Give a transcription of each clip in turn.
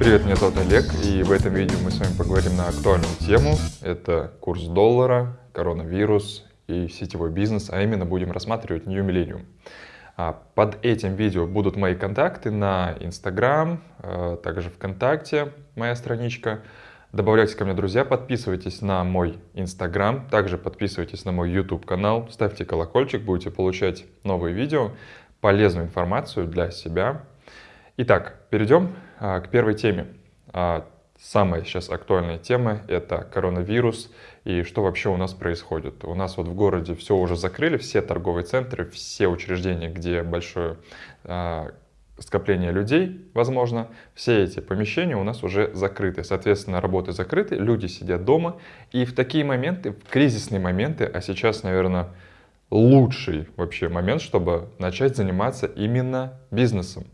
Привет, меня зовут Олег, и в этом видео мы с вами поговорим на актуальную тему. Это курс доллара, коронавирус и сетевой бизнес, а именно будем рассматривать New Millennium. А, под этим видео будут мои контакты на Instagram, а, также ВКонтакте, моя страничка. Добавляйтесь ко мне, друзья, подписывайтесь на мой Instagram, также подписывайтесь на мой YouTube канал, ставьте колокольчик, будете получать новые видео, полезную информацию для себя. Итак, перейдем а, к первой теме. А, самая сейчас актуальная тема — это коронавирус и что вообще у нас происходит. У нас вот в городе все уже закрыли, все торговые центры, все учреждения, где большое а, скопление людей, возможно, все эти помещения у нас уже закрыты. Соответственно, работы закрыты, люди сидят дома. И в такие моменты, в кризисные моменты, а сейчас, наверное, лучший вообще момент, чтобы начать заниматься именно бизнесом.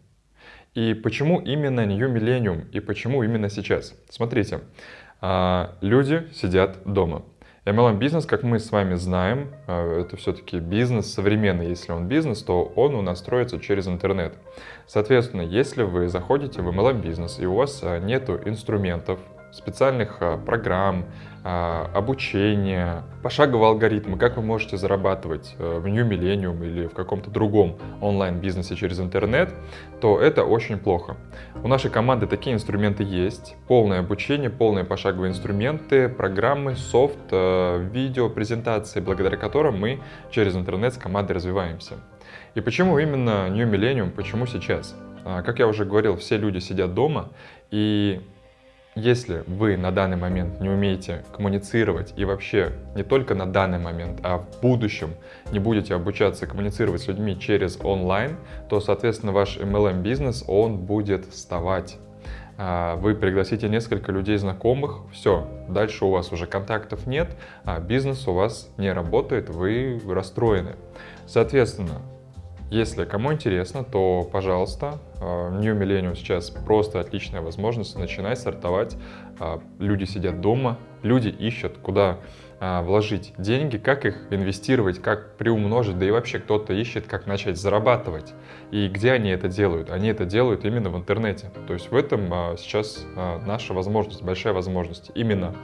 И почему именно New Millennium и почему именно сейчас? Смотрите, а, люди сидят дома. MLM бизнес, как мы с вами знаем, а, это все-таки бизнес современный. Если он бизнес, то он у нас строится через интернет. Соответственно, если вы заходите в MLM бизнес и у вас а, нету инструментов, специальных а, программ, а, обучения, пошагового алгоритма, как вы можете зарабатывать э, в New Millennium или в каком-то другом онлайн-бизнесе через интернет, то это очень плохо. У нашей команды такие инструменты есть. Полное обучение, полные пошаговые инструменты, программы, софт, э, видео, презентации, благодаря которым мы через интернет с командой развиваемся. И почему именно New Millennium, почему сейчас? А, как я уже говорил, все люди сидят дома, и если вы на данный момент не умеете коммуницировать и вообще не только на данный момент, а в будущем не будете обучаться коммуницировать с людьми через онлайн, то, соответственно, ваш MLM-бизнес, он будет вставать. А, вы пригласите несколько людей знакомых, все, дальше у вас уже контактов нет, а бизнес у вас не работает, вы расстроены. Соответственно, если кому интересно, то, пожалуйста, э, New Millennium сейчас просто отличная возможность начинать стартовать. Э, люди сидят дома, люди ищут, куда э, вложить деньги, как их инвестировать, как приумножить, да и вообще кто-то ищет, как начать зарабатывать. И где они это делают? Они это делают именно в интернете. То есть в этом сейчас наша возможность, большая возможность. Именно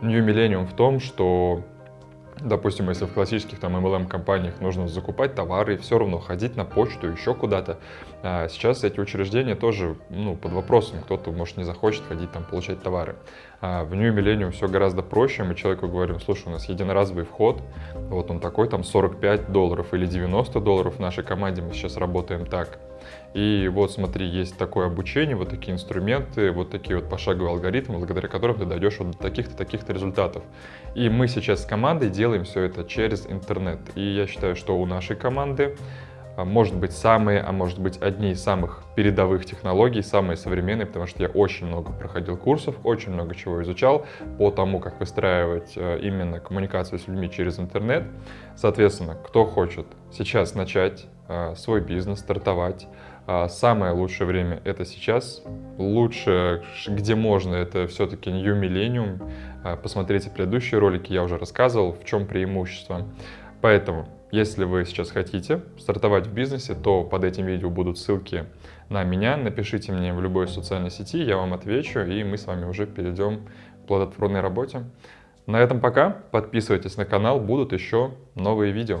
New Millennium в том, что Допустим, если в классических там MLM-компаниях нужно закупать товары и все равно ходить на почту, еще куда-то, а сейчас эти учреждения тоже ну, под вопросом. Кто-то, может, не захочет ходить там получать товары. А в New Millennium все гораздо проще. Мы человеку говорим, слушай, у нас единоразовый вход, вот он такой, там 45 долларов или 90 долларов в нашей команде, мы сейчас работаем так. И вот смотри, есть такое обучение, вот такие инструменты, вот такие вот пошаговые алгоритмы, благодаря которым ты дойдешь вот до таких-то, таких-то результатов. И мы сейчас с командой делаем все это через интернет. И я считаю, что у нашей команды а, может быть самые, а может быть одни из самых передовых технологий, самые современные, потому что я очень много проходил курсов, очень много чего изучал по тому, как выстраивать э, именно коммуникацию с людьми через интернет. Соответственно, кто хочет сейчас начать свой бизнес, стартовать, а, самое лучшее время это сейчас. Лучше, где можно, это все-таки New Millennium. А, посмотрите предыдущие ролики, я уже рассказывал, в чем преимущество. Поэтому, если вы сейчас хотите стартовать в бизнесе, то под этим видео будут ссылки на меня. Напишите мне в любой социальной сети, я вам отвечу, и мы с вами уже перейдем к плодотворной работе. На этом пока. Подписывайтесь на канал, будут еще новые видео.